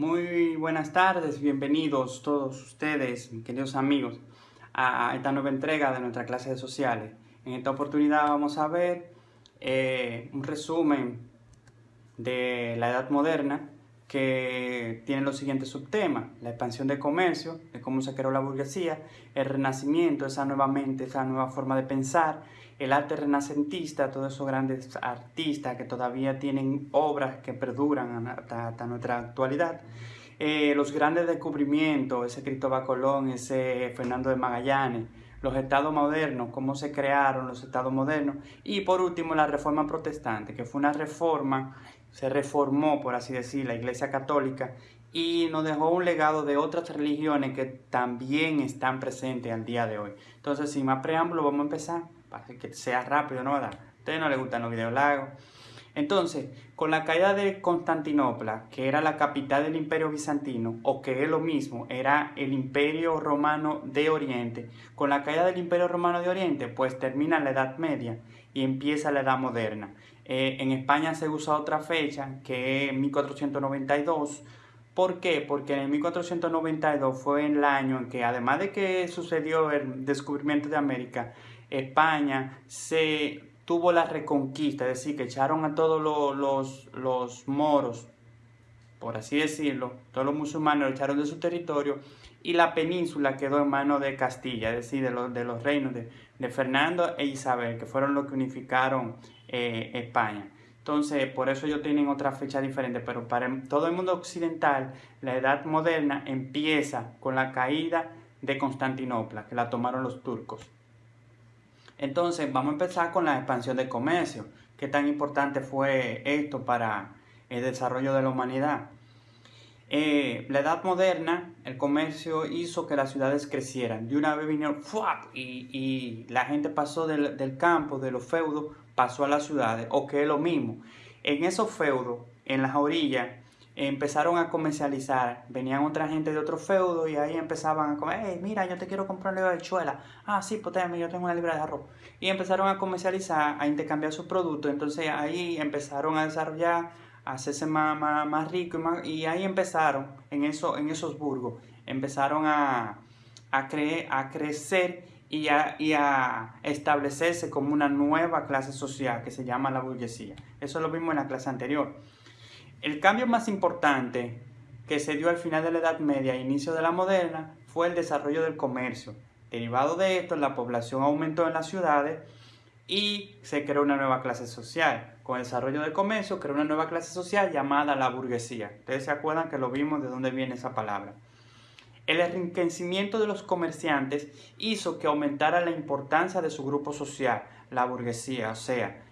Muy buenas tardes, bienvenidos todos ustedes, queridos amigos, a esta nueva entrega de nuestra clase de sociales. En esta oportunidad vamos a ver eh, un resumen de la edad moderna que tiene los siguientes subtemas, la expansión del comercio, de cómo se creó la burguesía, el renacimiento, esa nueva mente, esa nueva forma de pensar, el arte renacentista, todos esos grandes artistas que todavía tienen obras que perduran hasta, nuestra actualidad, eh, los grandes descubrimientos, ese Cristóbal Colón, ese Fernando de Magallanes, los estados modernos, cómo se crearon los estados modernos, y por último la reforma protestante, que fue una reforma se reformó, por así decir, la Iglesia Católica y nos dejó un legado de otras religiones que también están presentes al día de hoy. Entonces, sin más preámbulo, vamos a empezar, para que sea rápido, ¿no? A ustedes no les gustan los videos largos. Entonces, con la caída de Constantinopla, que era la capital del imperio bizantino, o que es lo mismo, era el imperio romano de Oriente, con la caída del imperio romano de Oriente, pues termina la Edad Media y empieza la Edad Moderna. Eh, en España se usa otra fecha, que es 1492. ¿Por qué? Porque en 1492 fue el año en que, además de que sucedió el descubrimiento de América, España se tuvo la reconquista, es decir, que echaron a todos los, los, moros, por así decirlo, todos los musulmanes lo echaron de su territorio y la península quedó en manos de Castilla, es decir, de los, de los reinos de, de Fernando e Isabel, que fueron los que unificaron eh, España. Entonces, por eso ellos tienen otra fecha diferente, pero para todo el mundo occidental, la edad moderna empieza con la caída de Constantinopla, que la tomaron los turcos. Entonces, vamos a empezar con la expansión del comercio. ¿Qué tan importante fue esto para el desarrollo de la humanidad? Eh, la edad moderna, el comercio hizo que las ciudades crecieran. De una vez vinieron y, y la gente pasó del, del campo, de los feudos, pasó a las ciudades, o que es lo mismo. En esos feudos, en las orillas, empezaron a comercializar, venían otra gente de otro feudo y ahí empezaban a comer, hey, mira, yo te quiero comprar una libra ah, sí, pues yo tengo una libra de arroz. Y empezaron a comercializar, a intercambiar sus productos, entonces ahí empezaron a desarrollar, a hacerse más, más, rico y, y, ahí empezaron, en, eso, en esos burgos, empezaron a, a, a crecer y a, establecerse como una nueva clase social que se llama la burguesía. Eso lo vimos en la clase anterior. El cambio más importante que se dio al final de la Edad Media e inicio de la moderna fue el desarrollo del comercio. Derivado de esto, la población aumentó en las ciudades y se creó una nueva clase social. Con el desarrollo del comercio, creó una nueva clase social llamada la burguesía. Ustedes se acuerdan que lo vimos de dónde viene esa palabra. El enriquecimiento de los comerciantes hizo que aumentara la importancia de su grupo social, la burguesía, o sea,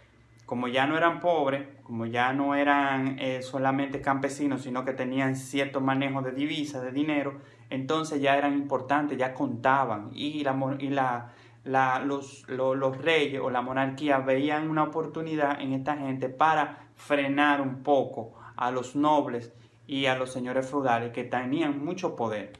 como ya no eran pobres, como ya no eran eh, solamente campesinos, sino que tenían cierto manejo de divisas, de dinero, entonces ya eran importantes, ya contaban y, la, y la, los, los reyes o la monarquía veían una oportunidad en esta gente para frenar un poco a los nobles y a los señores feudales que tenían mucho poder.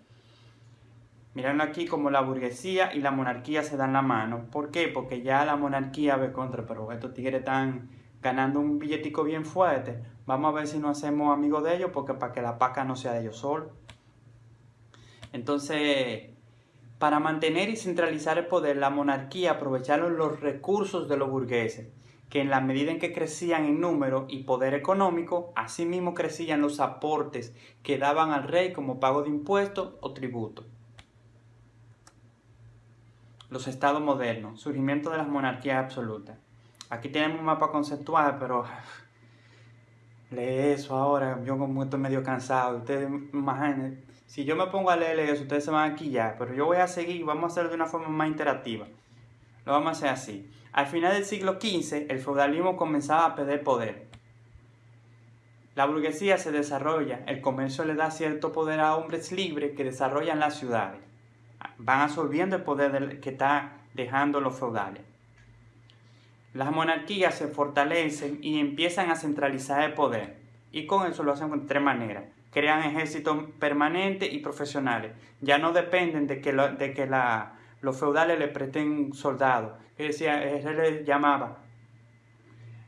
Miren aquí como la burguesía y la monarquía se dan la mano. ¿Por qué? Porque ya la monarquía ve contra, pero estos tigres están ganando un billetico bien fuerte. Vamos a ver si nos hacemos amigos de ellos, porque para que la paca no sea de ellos solos. Entonces, para mantener y centralizar el poder, la monarquía aprovecharon los recursos de los burgueses, que en la medida en que crecían en número y poder económico, asimismo crecían los aportes que daban al rey como pago de impuestos o tributos los estados modernos, surgimiento de las monarquías absolutas. Aquí tenemos un mapa conceptual, pero lee eso ahora, yo como estoy medio cansado, ustedes imaginen, si yo me pongo a leer eso, ustedes se van a quillar, pero yo voy a seguir, vamos a hacerlo de una forma más interactiva. Lo vamos a hacer así. Al final del siglo XV, el feudalismo comenzaba a perder poder. La burguesía se desarrolla, el comercio le da cierto poder a hombres libres que desarrollan las ciudades van absorbiendo el poder que está dejando los feudales. Las monarquías se fortalecen y empiezan a centralizar el poder. Y con eso lo hacen de tres maneras. Crean ejércitos permanentes y profesionales. Ya no dependen de que, de que los feudales le presten soldados. Que decía, él le llamaba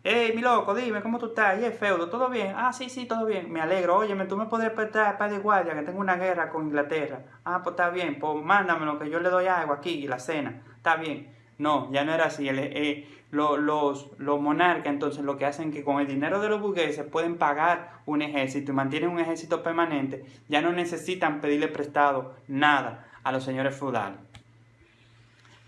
Hey, mi loco, dime, ¿cómo tú estás? ¿Y el feudo? ¿Todo bien? Ah, sí, sí, todo bien. Me alegro. Óyeme, tú me podrías prestar para de guardia, que tengo una guerra con Inglaterra. Ah, pues está bien. Pues mándamelo, que yo le doy algo aquí y la cena. Está bien. No, ya no era así. Eh, los, monarcas entonces lo que hacen que con el dinero de los burgueses pueden pagar un ejército y mantienen un ejército permanente, ya no necesitan pedirle prestado nada a los señores feudales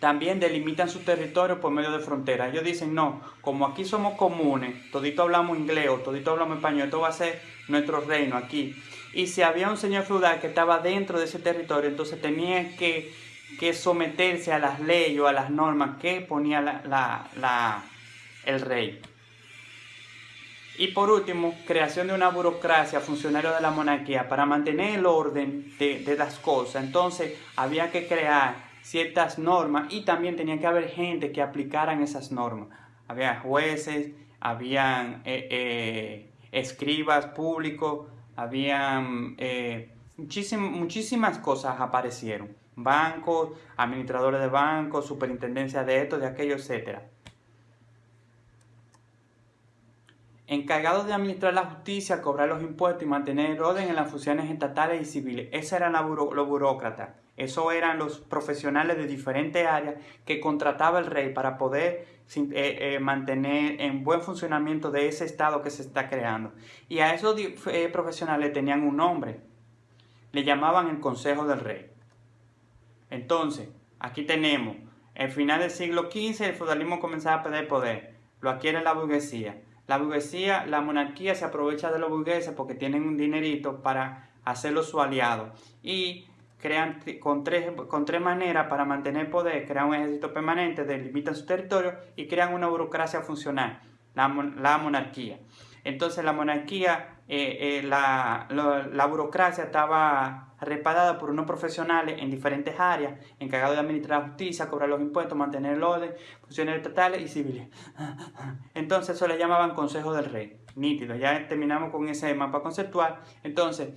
también delimitan su territorio por medio de fronteras. Ellos dicen, no, como aquí somos comunes, todito hablamos inglés o todito hablamos español, esto va a ser nuestro reino aquí. Y si había un señor feudal que estaba dentro de ese territorio, entonces tenía que, someterse a las leyes o a las normas que ponía el rey. Y por último, creación de una burocracia, funcionario de la monarquía, para mantener el orden de, de las cosas. Entonces había que crear ciertas normas y también tenía que haber gente que aplicaran esas normas. Había jueces, habían eh, eh, escribas públicos, habían eh, muchísimas cosas aparecieron. Bancos, administradores de bancos, superintendencia de esto, de aquello, etc. Encargados de administrar la justicia, cobrar los impuestos y mantener orden en las funciones estatales y civiles. Ese eran los burócratas. Eso eran los profesionales de diferentes áreas que contrataba el rey para poder eh, eh, mantener en buen funcionamiento de ese estado que se está creando. Y a esos eh, profesionales tenían un nombre. Le llamaban el Consejo del Rey. Entonces, aquí tenemos, el final del siglo XV el feudalismo comenzaba a perder poder. Lo adquiere la burguesía. La burguesía, la monarquía se aprovecha de los burgueses porque tienen un dinerito para hacerlo su aliado. Y crean con tres, con tres maneras para mantener poder, crean un ejército permanente, delimitan su territorio y crean una burocracia funcional, la, monarquía. Entonces la monarquía, eh, eh, la, la, burocracia estaba reparada por unos profesionales en diferentes áreas, encargados de administrar la justicia, cobrar los impuestos, mantener el orden, funciones estatales y civiles. Entonces eso le llamaban Consejo del Rey. Nítido, ya terminamos con ese mapa conceptual. Entonces,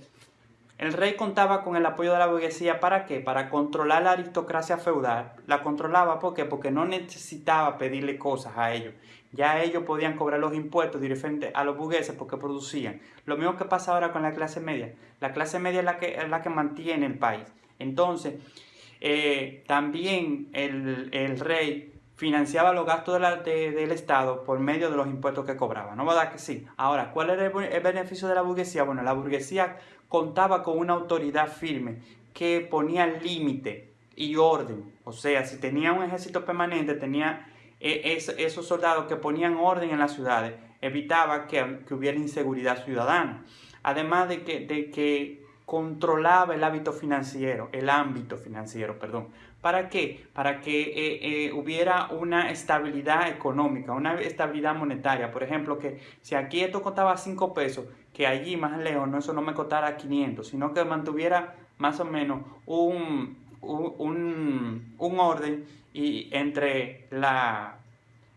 el rey contaba con el apoyo de la burguesía para qué? Para controlar la aristocracia feudal. La controlaba ¿por qué? porque no necesitaba pedirle cosas a ellos. Ya ellos podían cobrar los impuestos directamente a los burgueses porque producían. Lo mismo que pasa ahora con la clase media. La clase media es la que, es la que mantiene el país. Entonces, eh, también el, el rey financiaba los gastos del Estado por medio de los impuestos que cobraba. ¿No dar que sí? Ahora, ¿cuál era el, beneficio de la burguesía? Bueno, la burguesía contaba con una autoridad firme que ponía límite y orden. O sea, si tenía un ejército permanente, tenía eh, esos soldados que ponían orden en las ciudades, evitaba que, hubiera inseguridad ciudadana. Además de que, de que controlaba el hábito financiero, el ámbito financiero, perdón. ¿Para qué? Para que eh, eh, hubiera una estabilidad económica, una estabilidad monetaria. Por ejemplo, que si aquí esto costaba 5 pesos, que allí más lejos no, eso no me costara 500, sino que mantuviera más o menos un, un, orden y entre, la,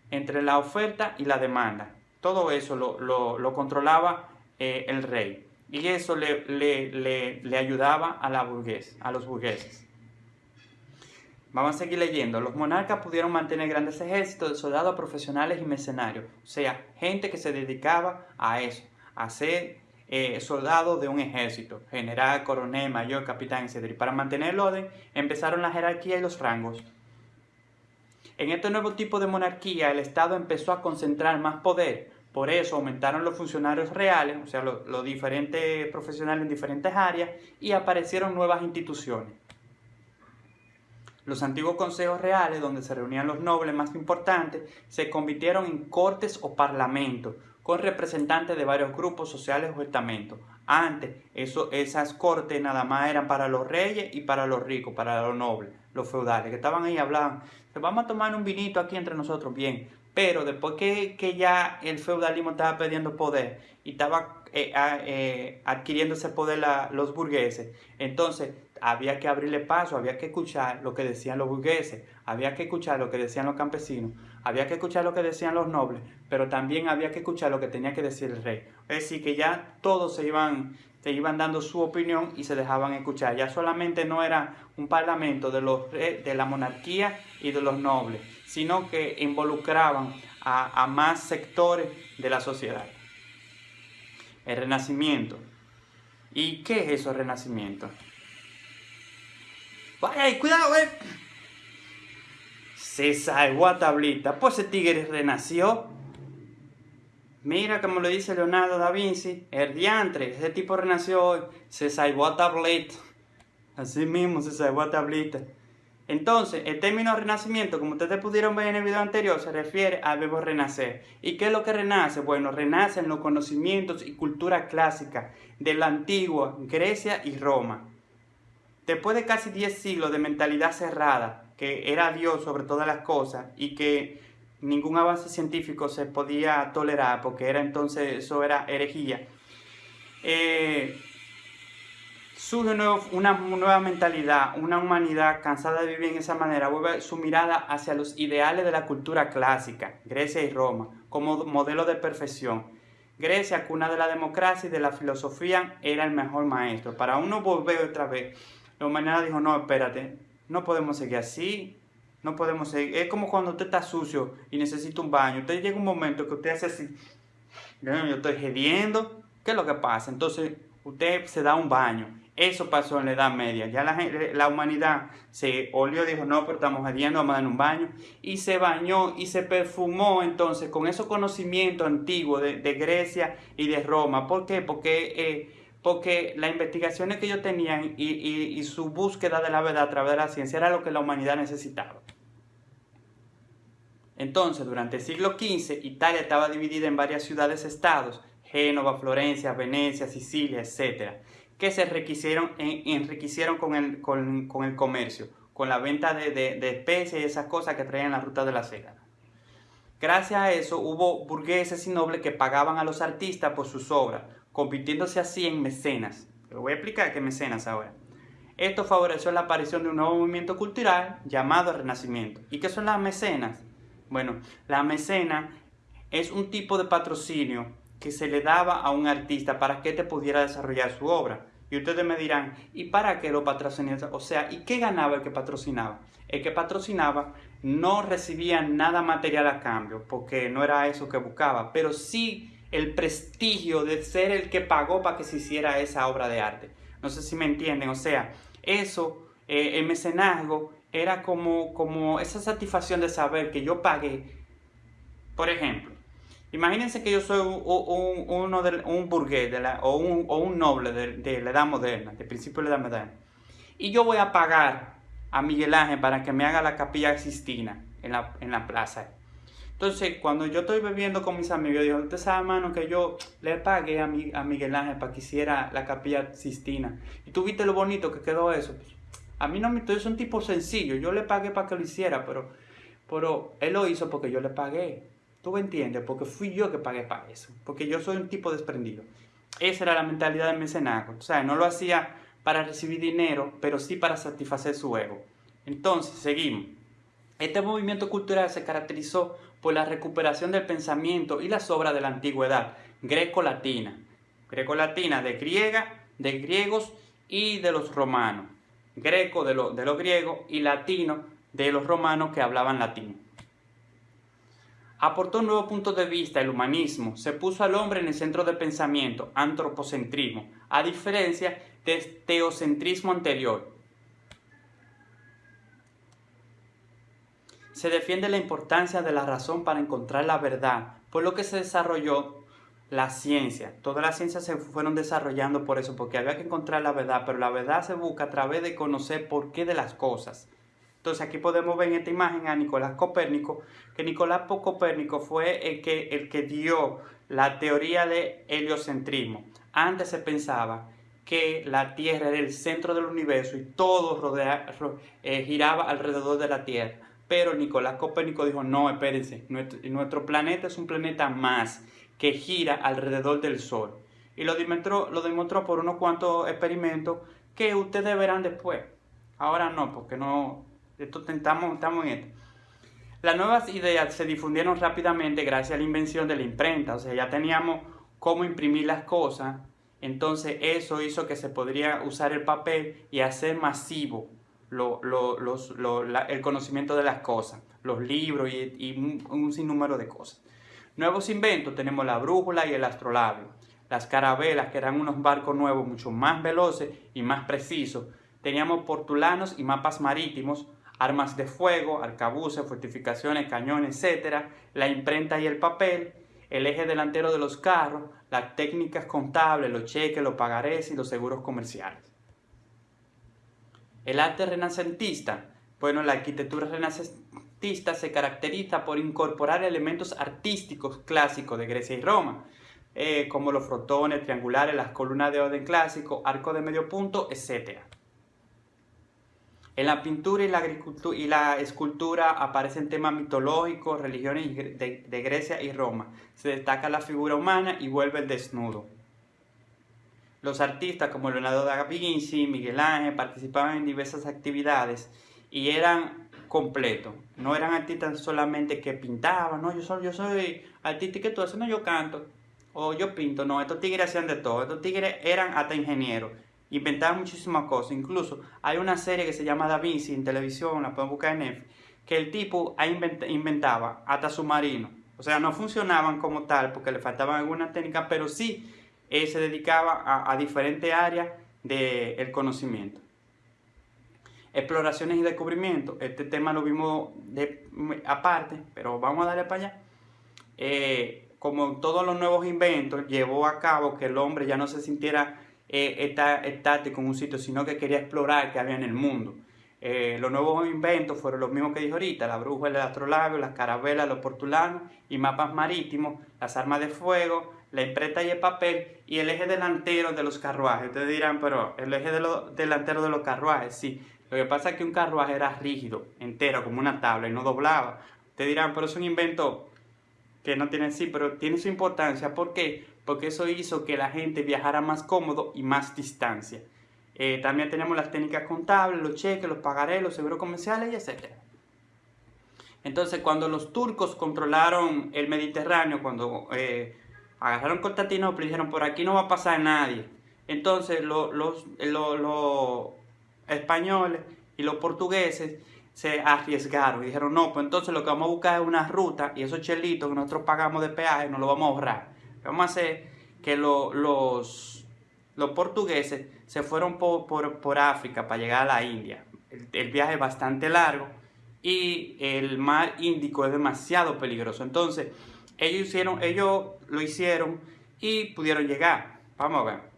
entre la oferta y la demanda. Todo eso lo, controlaba eh, el rey. Y eso le, le, ayudaba a, la a los burgueses. Vamos a seguir leyendo. Los monarcas pudieron mantener grandes ejércitos de soldados profesionales y mercenarios. O sea, gente que se dedicaba a eso, a ser eh, soldados de un ejército. General, coronel, mayor, capitán, etc. Y para mantener el orden, empezaron la jerarquía y los rangos. En este nuevo tipo de monarquía, el Estado empezó a concentrar más poder, por eso aumentaron los funcionarios reales, o sea, los, diferentes profesionales en diferentes áreas, y aparecieron nuevas instituciones. Los antiguos consejos reales, donde se reunían los nobles más importantes, se convirtieron en cortes o parlamentos, con representantes de varios grupos sociales o estamentos. Antes, esas cortes nada más eran para los reyes y para los ricos, para los nobles, los feudales, que estaban ahí hablando. Vamos a tomar un vinito aquí entre nosotros, bien. Pero después que, ya el feudalismo estaba perdiendo poder y estaba eh, eh, adquiriendo ese poder los burgueses, entonces había que abrirle paso, había que escuchar lo que decían los burgueses, había que escuchar lo que decían los campesinos, había que escuchar lo que decían los nobles, pero también había que escuchar lo que tenía que decir el rey. Es decir, que ya todos se iban, se iban dando su opinión y se dejaban escuchar. Ya solamente no era un parlamento de, los, de la monarquía y de los nobles, sino que involucraban a, más sectores de la sociedad. El renacimiento. ¿Y qué es eso, el renacimiento? ¡Vaya, cuidado, eh! César Guatablita, pues ese tigre renació. Mira como lo dice Leonardo da Vinci, el diantre, ese tipo renació hoy. César Guatablita. Así mismo, César Guatablita. Entonces, el término renacimiento, como ustedes pudieron ver en el video anterior, se refiere al verbo renacer. ¿Y qué es lo que renace? Bueno, renacen los conocimientos y cultura clásica de la antigua Grecia y Roma. Después de casi 10 siglos de mentalidad cerrada, que era Dios sobre todas las cosas y que ningún avance científico se podía tolerar porque era entonces eso era herejía, eh, surge una nueva mentalidad, una humanidad cansada de vivir en esa manera, vuelve su mirada hacia los ideales de la cultura clásica, Grecia y Roma, como modelo de perfección. Grecia, cuna de la democracia y de la filosofía, era el mejor maestro. Para uno volver otra vez, la humanidad dijo, no, espérate, no podemos seguir así, no podemos seguir. Es como cuando usted está sucio y necesita un baño. Usted llega un momento que usted hace así, yo estoy gediendo, ¿qué es lo que pasa? Entonces usted se da un baño eso pasó en la Edad Media. Ya la, la humanidad se olió, dijo, no, pero estamos ardiendo, vamos a dar un baño. Y se bañó y se perfumó entonces con esos conocimientos antiguos de, Grecia y de Roma. ¿Por qué? Porque, eh, porque las investigaciones que ellos tenían y, y su búsqueda de la verdad a través de la ciencia era lo que la humanidad necesitaba. Entonces, durante el siglo XV, Italia estaba dividida en varias ciudades-estados, Génova, Florencia, Venecia, Sicilia, etc que se enriquecieron, enriquecieron con, el, con, el comercio, con la venta de, de, especies y esas cosas que traían la ruta de la seda. Gracias a eso hubo burgueses y nobles que pagaban a los artistas por sus obras, convirtiéndose así en mecenas. Lo voy a explicar qué mecenas ahora. Esto favoreció la aparición de un nuevo movimiento cultural llamado Renacimiento. ¿Y qué son las mecenas? Bueno, la mecena es un tipo de patrocinio que se le daba a un artista para que te pudiera desarrollar su obra. Y ustedes me dirán, ¿y para qué lo patrocinaba? O sea, ¿y qué ganaba el que patrocinaba? El que patrocinaba no recibía nada material a cambio, porque no era eso que buscaba, pero sí el prestigio de ser el que pagó para que se hiciera esa obra de arte. No sé si me entienden, o sea, eso, eh, el mecenazgo, era como, como esa satisfacción de saber que yo pagué. Por ejemplo, Imagínense que yo soy un, uno de, un burgués de la, o, un, o, un, noble de, la edad moderna, de principio de la edad moderna. Y yo voy a pagar a Miguel Ángel para que me haga la capilla Sistina en la, en la plaza. Entonces, cuando yo estoy bebiendo con mis amigos, yo digo, usted sabe, hermano, que yo le pagué a, mi, a Miguel Ángel para que hiciera la capilla Sistina. Y tú viste lo bonito que quedó eso. a mí no me... Yo soy un tipo sencillo. Yo le pagué para que lo hiciera, pero, pero él lo hizo porque yo le pagué. Tú porque fui yo que pagué para eso, porque yo soy un tipo desprendido. Esa era la mentalidad del mecenazgo. O sea, no lo hacía para recibir dinero, pero sí para satisfacer su ego. Entonces, seguimos. Este movimiento cultural se caracterizó por la recuperación del pensamiento y las obras de la antigüedad greco-latina. Greco-latina de griega, de griegos y de los romanos. Greco de, de los griegos y latino de los romanos que hablaban latín aportó un nuevo punto de vista, el humanismo, se puso al hombre en el centro de pensamiento, antropocentrismo, a diferencia del teocentrismo anterior. Se defiende la importancia de la razón para encontrar la verdad, por lo que se desarrolló la ciencia. Todas las ciencias se fueron desarrollando por eso, porque había que encontrar la verdad, pero la verdad se busca a través de conocer por qué de las cosas. Entonces aquí podemos ver en esta imagen a Nicolás Copérnico, que Nicolás Copérnico fue el que, el que dio la teoría de heliocentrismo. Antes se pensaba que la Tierra era el centro del universo y todo rodea, eh, giraba alrededor de la Tierra. Pero Nicolás Copérnico dijo, no, espérense, nuestro, nuestro, planeta es un planeta más que gira alrededor del Sol. Y lo demostró, lo demostró por unos cuantos experimentos que ustedes verán después. Ahora no, porque no, estamos, estamos en esto. Las nuevas ideas se difundieron rápidamente gracias a la invención de la imprenta, o sea, ya teníamos cómo imprimir las cosas, entonces eso hizo que se podría usar el papel y hacer masivo el conocimiento de las cosas, los libros y, un, un, sinnúmero de cosas. Nuevos inventos tenemos la brújula y el astrolabio, las carabelas que eran unos barcos nuevos mucho más veloces y más precisos, teníamos portulanos y mapas marítimos, armas de fuego, arcabuces, fortificaciones, cañones, etc., la imprenta y el papel, el eje delantero de los carros, las técnicas contables, los cheques, los pagarés y los seguros comerciales. El arte renacentista. Bueno, la arquitectura renacentista se caracteriza por incorporar elementos artísticos clásicos de Grecia y Roma, eh, como los frotones triangulares, las columnas de orden clásico, arco de medio punto, etc. En la pintura y la, y la escultura aparecen temas mitológicos, religiones de, de Grecia y Roma. Se destaca la figura humana y vuelve el desnudo. Los artistas como Leonardo da Vinci, Miguel Ángel participaban en diversas actividades y eran completos. No eran artistas solamente que pintaban, no, yo soy, yo soy artista y que tú haces, no, yo canto o yo pinto, no, estos tigres hacían de todo, estos tigres eran hasta ingenieros inventaban muchísimas cosas. Incluso hay una serie que se llama Da Vinci en televisión, la pueden buscar en Netflix, que el tipo inventaba hasta submarinos. O sea, no funcionaban como tal porque le faltaban algunas técnicas, pero sí eh, se dedicaba a, diferentes áreas del conocimiento. Exploraciones y descubrimientos. Este tema lo vimos de, aparte, pero vamos a darle para allá. Eh, como todos los nuevos inventos, llevó a cabo que el hombre ya no se sintiera eh, estático en un sitio, sino que quería explorar qué había en el mundo. Eh, los nuevos inventos fueron los mismos que dije ahorita, la brújula, el astrolabio, las carabelas, los portulanos y mapas marítimos, las armas de fuego, la imprenta y el papel y el eje delantero de los carruajes. Ustedes dirán, pero el eje delantero de los carruajes, sí. Lo que pasa es que un carruaje era rígido, entero, como una tabla y no doblaba. Ustedes dirán, pero es un invento que no tiene sí, pero tiene su importancia. ¿Por qué? Porque eso hizo que la gente viajara más cómodo y más distancia. Eh, también tenemos las técnicas contables, los cheques, los pagarés, los seguros comerciales y etc. Entonces, cuando los turcos controlaron el Mediterráneo, cuando eh, agarraron Constantinopla, dijeron, por aquí no va a pasar nadie. Entonces, los españoles y los portugueses se arriesgaron y dijeron, no, pues entonces lo que vamos a buscar es una ruta y esos chelitos que nosotros pagamos de peaje nos lo vamos a ahorrar. Vamos a hacer que los, los portugueses se fueron por, África para llegar a la India. El, viaje es bastante largo y el mar Índico es demasiado peligroso. Entonces, ellos, hicieron, ellos lo hicieron y pudieron llegar. Vamos a ver.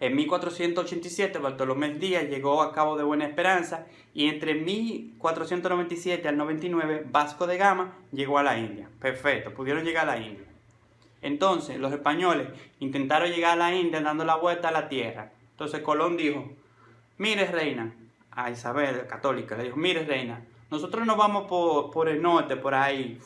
En 1487 Bartolomé Díaz llegó a Cabo de Buena Esperanza y entre 1497 al 99 Vasco de Gama llegó a la India. Perfecto, pudieron llegar a la India. Entonces los españoles intentaron llegar a la India dando la vuelta a la tierra. Entonces Colón dijo, mire reina, a Isabel católica, le dijo, mire reina, nosotros nos vamos por, el norte, por ahí,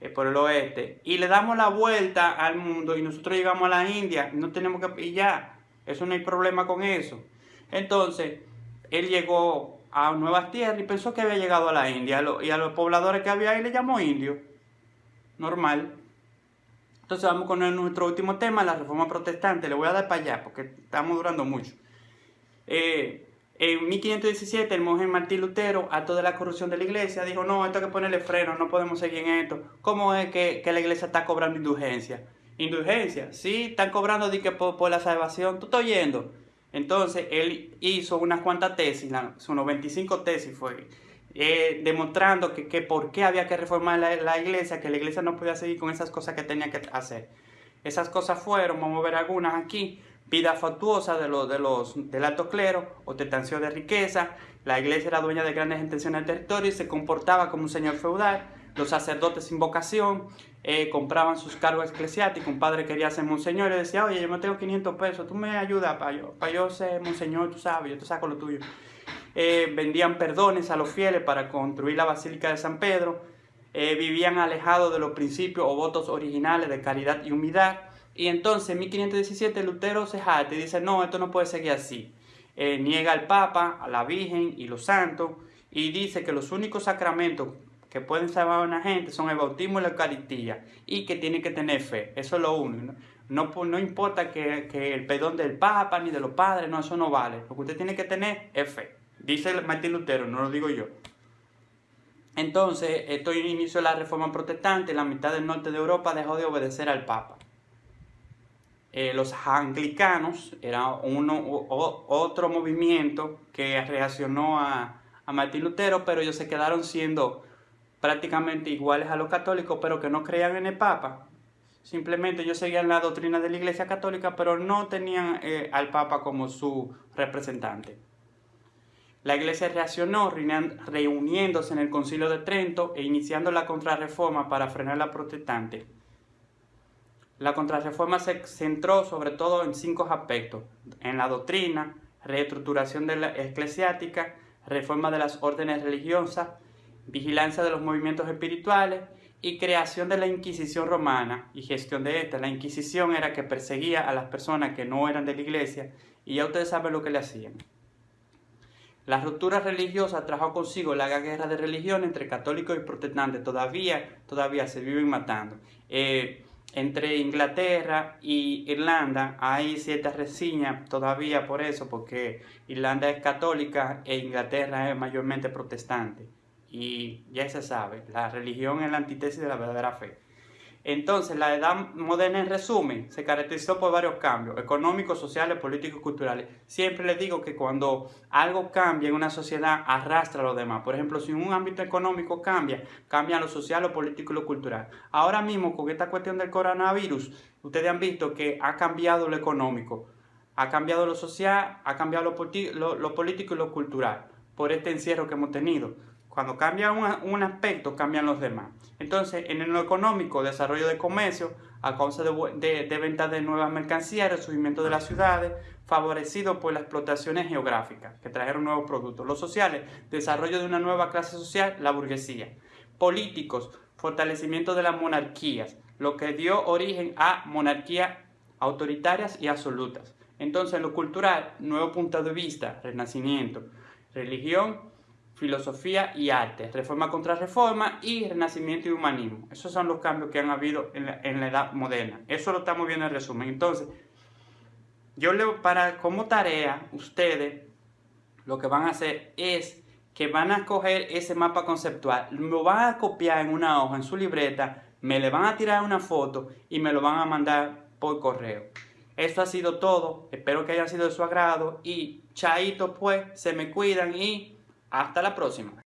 eh, por el oeste, y le damos la vuelta al mundo y nosotros llegamos a la India, no tenemos que pillar, eso no hay problema con eso. Entonces, él llegó a nuevas tierras y pensó que había llegado a la India y a los pobladores que había ahí le llamó indio, normal. Entonces vamos con nuestro último tema, la reforma protestante. Le voy a dar para allá porque estamos durando mucho. Eh, en 1517 el monje Martín Lutero, a toda la corrupción de la iglesia, dijo, no, esto hay que ponerle freno, no podemos seguir en esto. ¿Cómo es que, la iglesia está cobrando indulgencia? Indulgencia, sí, están cobrando de por, la salvación, tú estás oyendo. Entonces él hizo unas cuantas tesis, sus 95 tesis fue eh, demostrando que, que, por qué había que reformar la, iglesia, que la iglesia no podía seguir con esas cosas que tenía que hacer. Esas cosas fueron, vamos a ver algunas aquí, vida factuosa de los, de los, del alto clero, ostentación de riqueza, la iglesia era dueña de grandes intenciones del territorio y se comportaba como un señor feudal, los sacerdotes sin vocación eh, compraban sus cargos eclesiásticos, un padre quería ser monseñor y decía, oye, yo me tengo 500 pesos, tú me ayudas para yo, para yo ser monseñor, tú sabes, yo te saco lo tuyo. Eh, vendían perdones a los fieles para construir la Basílica de San Pedro, eh, vivían alejados de los principios o votos originales de caridad y humildad. Y entonces en 1517 Lutero se jate y dice, no, esto no puede seguir así. Eh, niega al Papa, a la Virgen y los santos y dice que los únicos sacramentos que pueden salvar a una gente son el bautismo y la Eucaristía y que tiene que tener fe. Eso es lo único. No, no, importa que, que el perdón del Papa ni de los padres, no, eso no vale. Lo que usted tiene que tener es fe. Dice Martín Lutero, no lo digo yo. Entonces, esto inició la reforma protestante, la mitad del norte de Europa dejó de obedecer al Papa. Eh, los anglicanos era uno, otro movimiento que reaccionó a, a Martín Lutero, pero ellos se quedaron siendo prácticamente iguales a los católicos, pero que no creían en el Papa. Simplemente ellos seguían la doctrina de la Iglesia Católica, pero no tenían eh, al Papa como su representante. La Iglesia reaccionó reuniéndose en el Concilio de Trento e iniciando la contrarreforma para frenar la protestante. La contrarreforma se centró sobre todo en cinco aspectos, en la doctrina, reestructuración de la eclesiástica, reforma de las órdenes religiosas, vigilancia de los movimientos espirituales y creación de la Inquisición romana y gestión de esta. La Inquisición era que perseguía a las personas que no eran de la iglesia y ya ustedes saben lo que le hacían. La ruptura religiosa trajo consigo la guerra de religión entre católicos y protestantes. Todavía, todavía se viven matando. Eh, entre Inglaterra y Irlanda hay ciertas reseñas todavía por eso, porque Irlanda es católica e Inglaterra es mayormente protestante. Y ya se sabe, la religión es la antítesis de la verdadera fe. Entonces, la edad moderna, en resumen, se caracterizó por varios cambios económicos, sociales, políticos, culturales. Siempre les digo que cuando algo cambia en una sociedad, arrastra a los demás. Por ejemplo, si un ámbito económico cambia, cambia lo social, lo político y lo cultural. Ahora mismo, con esta cuestión del coronavirus, ustedes han visto que ha cambiado lo económico, ha cambiado lo social, ha cambiado lo, lo político y lo cultural por este encierro que hemos tenido. Cuando cambia un, aspecto, cambian los demás. Entonces, en lo económico, desarrollo de comercio, a causa de, de, venta de nuevas mercancías, resurgimiento de las ciudades, favorecido por las explotaciones geográficas, que trajeron nuevos productos. Los sociales, desarrollo de una nueva clase social, la burguesía. Políticos, fortalecimiento de las monarquías, lo que dio origen a monarquías autoritarias y absolutas. Entonces, en lo cultural, nuevo punto de vista, renacimiento. Religión, filosofía y arte, reforma contra reforma y renacimiento y humanismo. Esos son los cambios que han habido en la, edad moderna. Eso lo estamos viendo en resumen. Entonces, yo leo para como tarea, ustedes lo que van a hacer es que van a coger ese mapa conceptual, lo van a copiar en una hoja, en su libreta, me le van a tirar una foto y me lo van a mandar por correo. Esto ha sido todo, espero que haya sido de su agrado y chaito pues, se me cuidan y hasta la próxima.